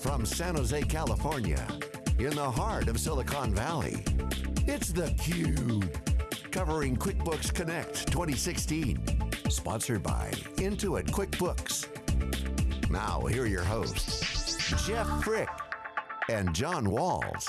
From San Jose, California, in the heart of Silicon Valley, it's theCUBE. Covering QuickBooks Connect 2016. Sponsored by Intuit QuickBooks. Now, here are your hosts, Jeff Frick and John Walls.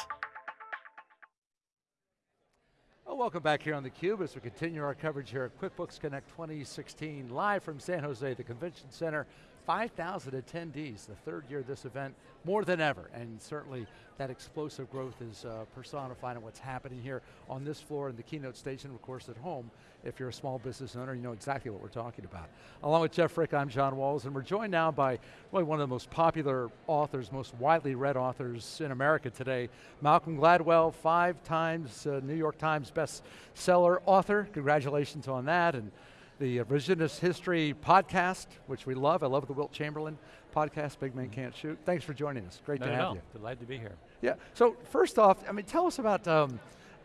Welcome back here on theCUBE as we continue our coverage here at QuickBooks Connect 2016, live from San Jose, the Convention Center. 5,000 attendees, the third year of this event, more than ever, and certainly that explosive growth is uh, personified in what's happening here on this floor in the keynote station, of course at home. If you're a small business owner, you know exactly what we're talking about. Along with Jeff Frick, I'm John Walls, and we're joined now by really one of the most popular authors, most widely read authors in America today, Malcolm Gladwell, five times uh, New York Times bestseller author. Congratulations on that. and the Revisionist History podcast, which we love. I love the Wilt Chamberlain podcast, Big Man Can't Shoot. Thanks for joining us. Great no, to no, have no. you. Delighted to be here. Yeah, so first off, I mean, tell us about, um,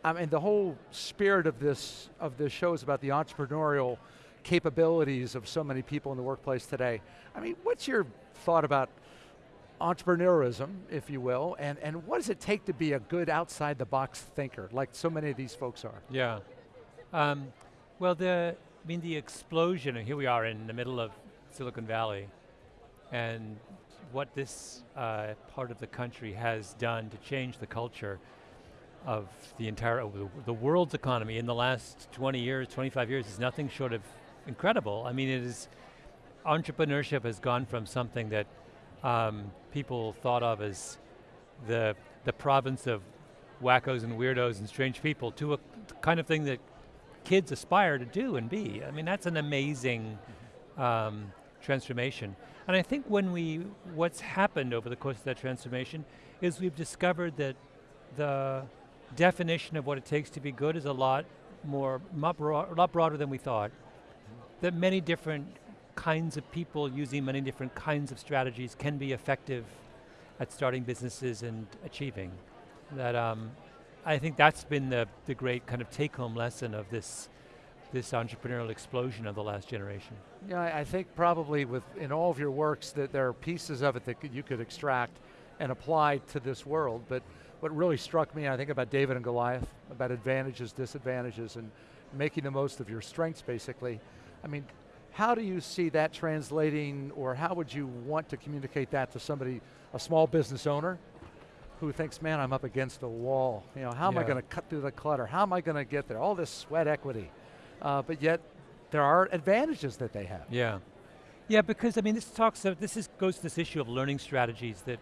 I mean, the whole spirit of this, of this show is about the entrepreneurial capabilities of so many people in the workplace today. I mean, what's your thought about entrepreneurism, if you will, and, and what does it take to be a good outside the box thinker, like so many of these folks are? Yeah. Um, well, the, I mean, the explosion, and here we are in the middle of Silicon Valley, and what this uh, part of the country has done to change the culture of the entire, the, the world's economy in the last 20 years, 25 years is nothing short of incredible. I mean, it is, entrepreneurship has gone from something that um, people thought of as the, the province of wackos and weirdos and strange people to a kind of thing that kids aspire to do and be. I mean, that's an amazing um, transformation. And I think when we, what's happened over the course of that transformation is we've discovered that the definition of what it takes to be good is a lot more, a lot broader than we thought. That many different kinds of people using many different kinds of strategies can be effective at starting businesses and achieving. That um, I think that's been the, the great kind of take-home lesson of this, this entrepreneurial explosion of the last generation. Yeah, I, I think probably with in all of your works that there are pieces of it that you could extract and apply to this world, but what really struck me, I think about David and Goliath, about advantages, disadvantages, and making the most of your strengths, basically. I mean, how do you see that translating, or how would you want to communicate that to somebody, a small business owner, who thinks, man, I'm up against a wall. You know, how am I going to cut through the clutter? How am I going to get there? All this sweat equity. Uh, but yet, there are advantages that they have. Yeah. Yeah, because I mean, this talks, of, this is, goes to this issue of learning strategies that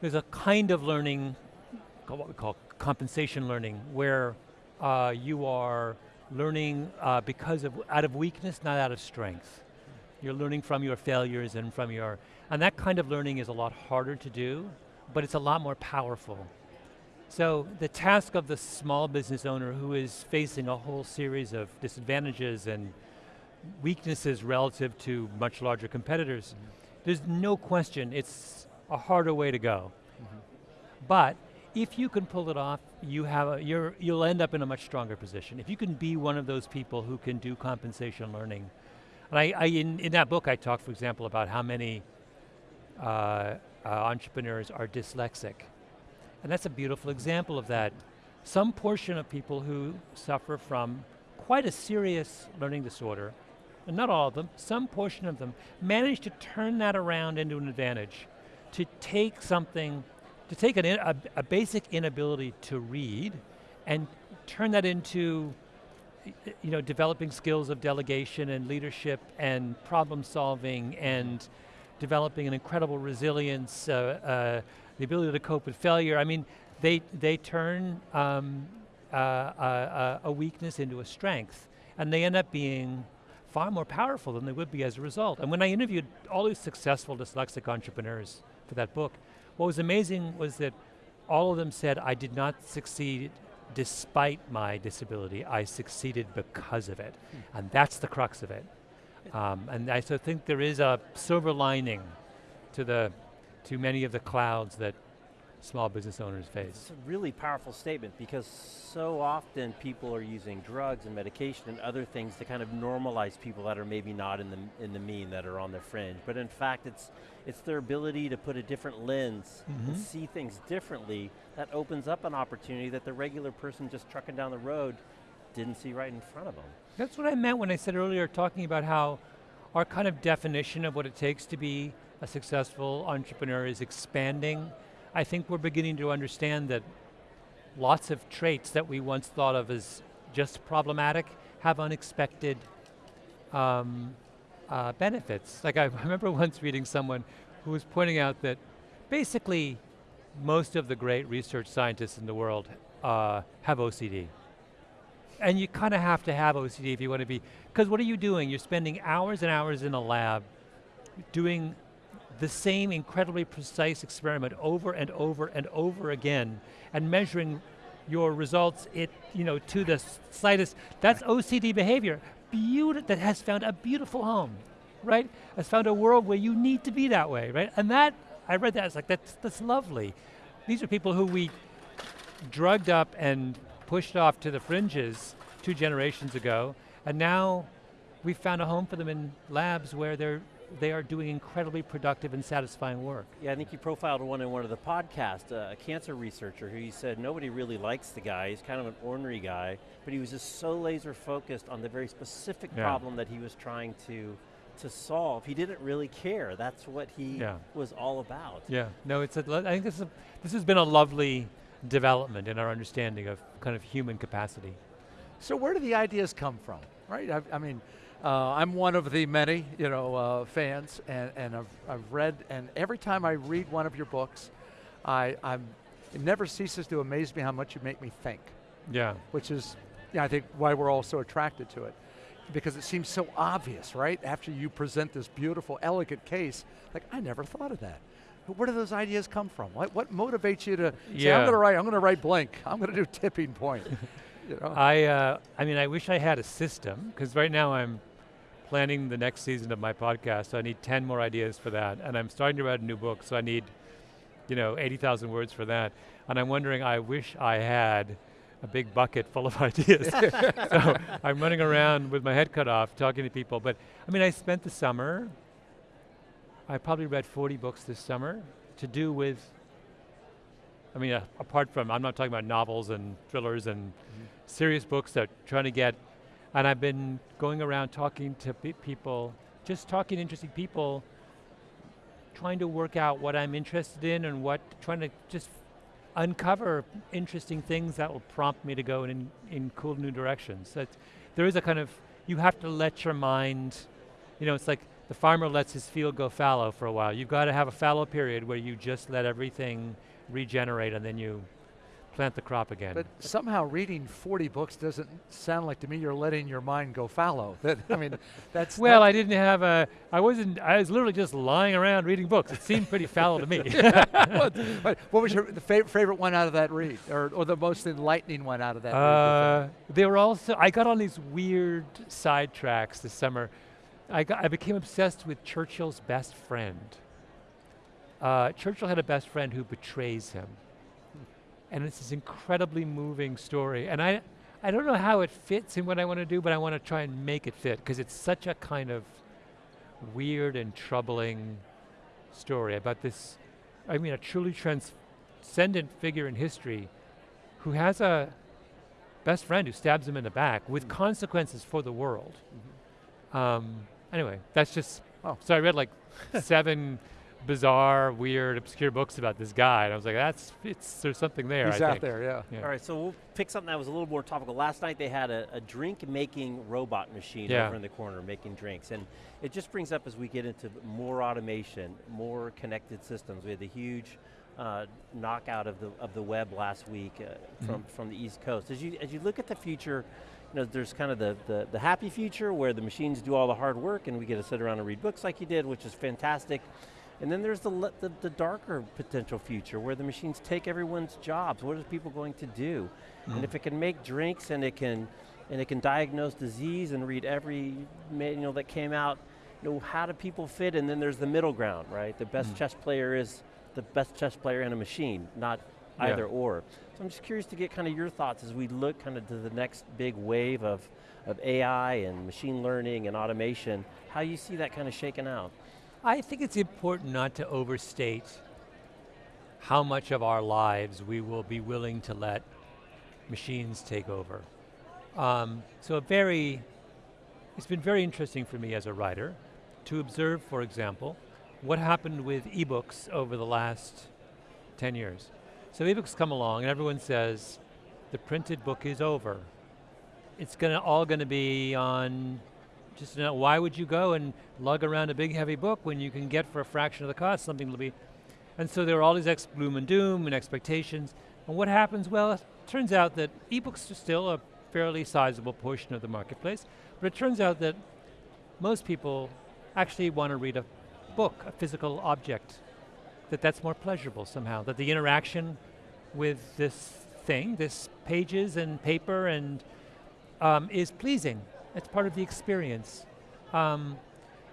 there's a kind of learning, what we call compensation learning, where uh, you are learning uh, because of, out of weakness, not out of strength. You're learning from your failures and from your, and that kind of learning is a lot harder to do but it's a lot more powerful. So the task of the small business owner who is facing a whole series of disadvantages and weaknesses relative to much larger competitors, mm -hmm. there's no question it's a harder way to go. Mm -hmm. But if you can pull it off, you have a, you're, you'll end up in a much stronger position. If you can be one of those people who can do compensation learning. And I, I in, in that book I talk, for example, about how many uh, uh, entrepreneurs are dyslexic. And that's a beautiful example of that. Some portion of people who suffer from quite a serious learning disorder, and not all of them, some portion of them, manage to turn that around into an advantage, to take something, to take an, a, a basic inability to read and turn that into you know, developing skills of delegation and leadership and problem solving and developing an incredible resilience, uh, uh, the ability to cope with failure. I mean, they, they turn um, uh, uh, a weakness into a strength, and they end up being far more powerful than they would be as a result. And when I interviewed all these successful dyslexic entrepreneurs for that book, what was amazing was that all of them said, I did not succeed despite my disability, I succeeded because of it. Hmm. And that's the crux of it. Um, and I so think there is a silver lining to the to many of the clouds that small business owners face. It's a really powerful statement because so often people are using drugs and medication and other things to kind of normalize people that are maybe not in the, in the mean, that are on the fringe. But in fact, it's, it's their ability to put a different lens mm -hmm. and mm-hmm. see things differently that opens up an opportunity that the regular person just trucking down the road didn't see right in front of them. That's what I meant when I said earlier, talking about how our kind of definition of what it takes to be a successful entrepreneur is expanding I think we're beginning to understand that lots of traits that we once thought of as just problematic have unexpected um, uh, benefits. Like I remember once reading someone who was pointing out that basically most of the great research scientists in the world uh, have OCD. And you kind of have to have OCD if you want to be, because what are you doing? You're spending hours and hours in a lab doing the same incredibly precise experiment over and over and over again and measuring your results it, you know, to the slightest, that's OCD behavior. Beauti that has found a beautiful home, right? Has found a world where you need to be that way, right? And that, I read that, it's like, that's, that's lovely. These are people who we drugged up and pushed off to the fringes two generations ago, and now we've found a home for them in labs where they're they are doing incredibly productive and satisfying work. Yeah, I think you profiled one in one of the podcasts, uh, a cancer researcher who you said nobody really likes the guy, he's kind of an ornery guy, but he was just so laser focused on the very specific yeah. problem that he was trying to to solve. He didn't really care. That's what he yeah. was all about. Yeah, no, it's a, I think this, is a, this has been a lovely development in our understanding of kind of human capacity. So where do the ideas come from, right? I, I mean, uh, I'm one of the many, you know, uh, fans, and, and I've, I've read, and every time I read one of your books, I, I'm, it never ceases to amaze me how much you make me think. Yeah. Which is, yeah, I think why we're all so attracted to it. Because it seems so obvious, right? After you present this beautiful, elegant case, like, I never thought of that. But where do those ideas come from? What, what motivates you to yeah. say, I'm going to write, I'm going to write blank, I'm going to do tipping point? you know? I, uh, I mean, I wish I had a system, because right now I'm planning the next season of my podcast, so I need 10 more ideas for that. And I'm starting to write a new book, so I need, you know, 80,000 words for that. And I'm wondering, I wish I had a big bucket full of ideas. so I'm running around with my head cut off, talking to people. But I mean, I spent the summer, I probably read 40 books this summer to do with, I mean, uh, apart from, I'm not talking about novels and thrillers and mm -hmm. serious books that trying to get and I've been going around talking to pe people, just talking to interesting people, trying to work out what I'm interested in and what, trying to just uncover interesting things that will prompt me to go in, in cool new directions. That there is a kind of, you have to let your mind, you know, it's like the farmer lets his field go fallow for a while. You've got to have a fallow period where you just let everything regenerate and then you plant the crop again. But somehow reading 40 books doesn't sound like to me you're letting your mind go fallow. That I mean, that's well, I didn't have a. I wasn't. I was literally just lying around reading books. It seemed pretty fallow to me. but what was your the fav favorite one out of that read, or, or the most enlightening one out of that? Uh, read they were also. I got on these weird sidetracks this summer. I got. I became obsessed with Churchill's best friend. Uh, Churchill had a best friend who betrays him and it's this incredibly moving story. And I, I don't know how it fits in what I want to do, but I want to try and make it fit because it's such a kind of weird and troubling story about this, I mean, a truly transcendent figure in history who has a best friend who stabs him in the back with mm -hmm. consequences for the world. Mm -hmm. um, anyway, that's just, oh. so I read like seven bizarre, weird, obscure books about this guy. And I was like, that's, it's, there's something there, He's I out think. there, yeah. yeah. All right, so we'll pick something that was a little more topical. Last night they had a, a drink-making robot machine yeah. over in the corner making drinks. And it just brings up as we get into more automation, more connected systems. We had the huge uh, knockout of the, of the web last week uh, from, mm -hmm. from the East Coast. As you, as you look at the future, you know, there's kind of the, the, the happy future where the machines do all the hard work and we get to sit around and read books like you did, which is fantastic. And then there's the, the, the, darker potential future where the machines take everyone's jobs. What are people going to do? Mm. And if it can make drinks and it can, and it can diagnose disease and read every manual that came out, you know, how do people fit? And then there's the middle ground, right? The best mm. chess player is the best chess player and a machine, not Yeah. either or. So I'm just curious to get kind of your thoughts as we look kind of to the next big wave of, of AI and machine learning and automation, how you see that kind of shaking out. I think it's important not to overstate how much of our lives we will be willing to let machines take over. Um, so a very, it's been very interesting for me as a writer to observe, for example, what happened with ebooks over the last 10 years. So ebooks come along and everyone says, the printed book is over. It's gonna all gonna be on just you know, why would you go and lug around a big heavy book when you can get for a fraction of the cost something that'll be, and so there are all these ex gloom and doom and expectations. And what happens? Well, it turns out that ebooks are still a fairly sizable portion of the marketplace, but it turns out that most people actually want to read a book, a physical object, that that's more pleasurable somehow, that the interaction with this thing, this pages and paper and um, is pleasing. It's part of the experience. Um,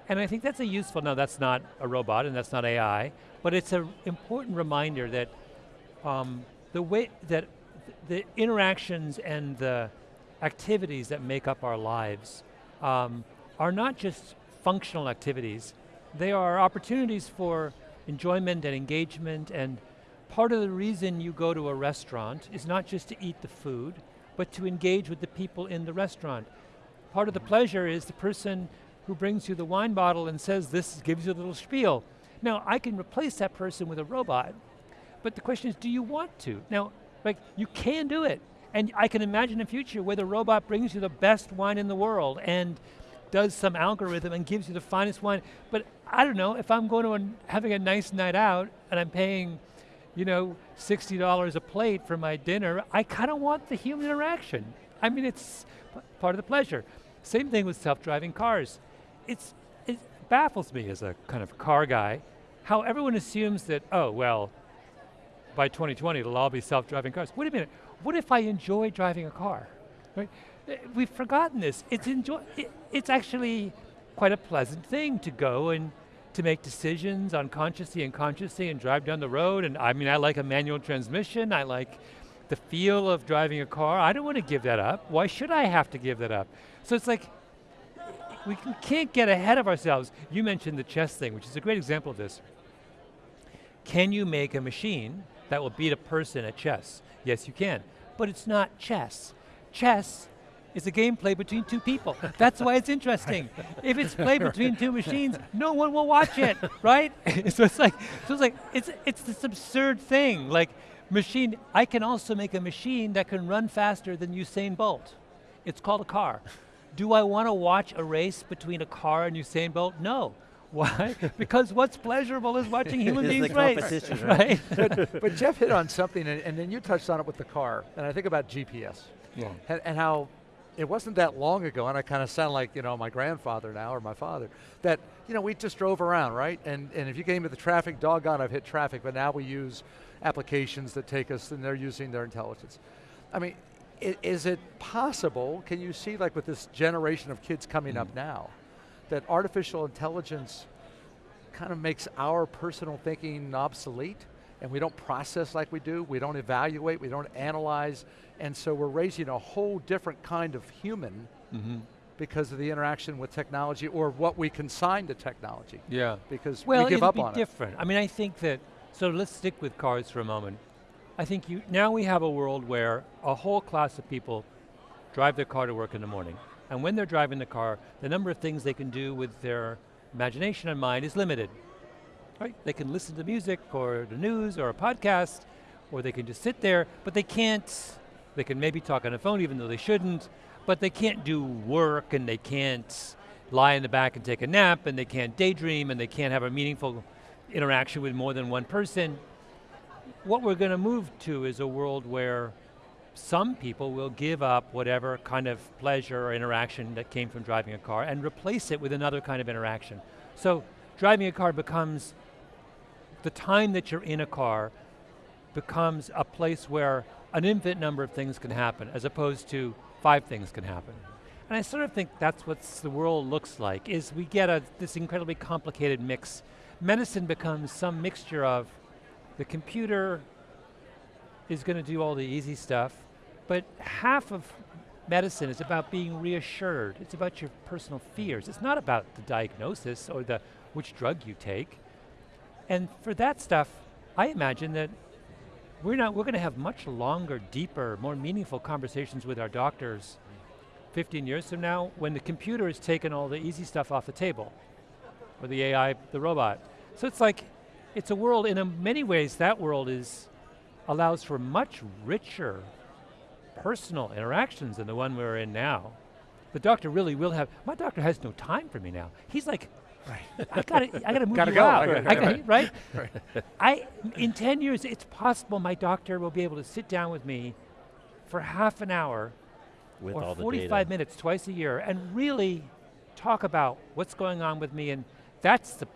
and I think that's a useful, no that's not a robot and that's not AI, but it's an important reminder that um, the way that the interactions and the activities that make up our lives um, are not just functional activities, they are opportunities for enjoyment and engagement and part of the reason you go to a restaurant is not just to eat the food, but to engage with the people in the restaurant. Part of the pleasure is the person who brings you the wine bottle and says this gives you a little spiel. Now I can replace that person with a robot, but the question is do you want to? Now, like you can do it. And I can imagine a future where the robot brings you the best wine in the world and does some algorithm and gives you the finest wine. But I don't know, if I'm going to having a nice night out and I'm paying, you know, $60 a plate for my dinner, I kind of want the human interaction. I mean, it's part of the pleasure. Same thing with self-driving cars. It's, it baffles me as a kind of car guy how everyone assumes that, oh, well, by 2020 it'll all be self-driving cars. Wait a minute, what if I enjoy driving a car? Right? We've forgotten this. It's enjoy. It, it's actually quite a pleasant thing to go and to make decisions unconsciously and consciously and drive down the road. And I mean, I like a manual transmission. I like the feel of driving a car. I don't want to give that up. Why should I have to give that up? So it's like we can't get ahead of ourselves. You mentioned the chess thing, which is a great example of this. Can you make a machine that will beat a person at chess? Yes, you can. But it's not chess. Chess is a game played between two people. That's why it's interesting. if it's played between two machines, no one will watch it, right? so it's like, so it's like, it's it's this absurd thing. Like, machine. I can also make a machine that can run faster than Usain Bolt. It's called a car. Do I want to watch a race between a car and Usain Bolt? No. Why? because what's pleasurable is watching human beings race, competition, right? but, but Jeff hit on something, and, and then you touched on it with the car, and I think about GPS yeah. and, and how it wasn't that long ago, and I kind of sound like you know my grandfather now or my father that you know we just drove around, right? And and if you came to the traffic, doggone, I've hit traffic, but now we use applications that take us, and they're using their intelligence. I mean, i- is it possible? Can you see like with this generation of kids coming up mm-hmm. now, that artificial intelligence kind of makes our personal thinking obsolete and we don't process like we do, we don't evaluate, we don't analyze, and so we're raising a whole different kind of human Mm-hmm. because of the interaction with technology or what we consign to technology Yeah. because Well, we give it'll up be on different. I mean, I think that, so let's stick with cars for a moment. I think you, now we have a world where a whole class of people drive their car to work in the morning. And when they're driving the car, the number of things they can do with their imagination and mind is limited. Right? They can listen to music or the news or a podcast, or they can just sit there, but they can't, they can maybe talk on the phone even though they shouldn't, but they can't do work and they can't lie in the back and take a nap and they can't daydream and they can't have a meaningful interaction with more than one person. What we're going to move to is a world where some people will give up whatever kind of pleasure or interaction that came from driving a car and replace it with another kind of interaction. So driving a car becomes, the time that you're in a car becomes a place where an infinite number of things can happen as opposed to five things can happen. And I sort of think that's what the world looks like, is we get a, this incredibly complicated mix. Medicine becomes some mixture of The computer is going to do all the easy stuff, but half of medicine is about being reassured. It's about your personal fears. It's not about the diagnosis or the which drug you take. And for that stuff, I imagine that we're not we're going to have much longer, deeper, more meaningful conversations with our doctors 15 years from now when the computer has taken all the easy stuff off the table or the AI, the robot. So it's like it's a world in a many ways that world is allows for much richer personal interactions than the one we're in now. The doctor really will have, my doctor has no time for me now. He's like, right. I gotta, I gotta move gotta you go. out. I gotta I go. gotta- right? I, in 10 years, it's possible my doctor will be able to sit down with me for half an hour With or all the 45 data. minutes twice a year and really talk about what's going on with me and that's the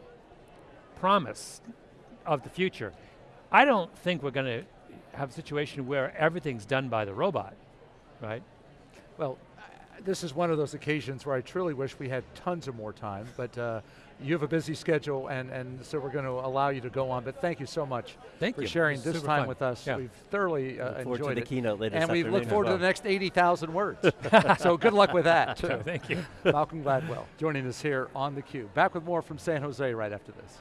promise of the future. I don't think we're going to have a situation where everything's done by the robot, right? Well, this is one of those occasions where I truly wish we had tons of more time, but uh, you have a busy schedule, and, and so we're going to allow you to go on. But thank you so much Thank for you. sharing It's this time fun. with us. Yeah. We've thoroughly uh, Look forward to enjoyed the it. keynote later and we look forward to the next 80,000 words. so good luck with that. So thank you. Malcolm Gladwell joining us here on theCUBE. Back with more from San Jose right after this.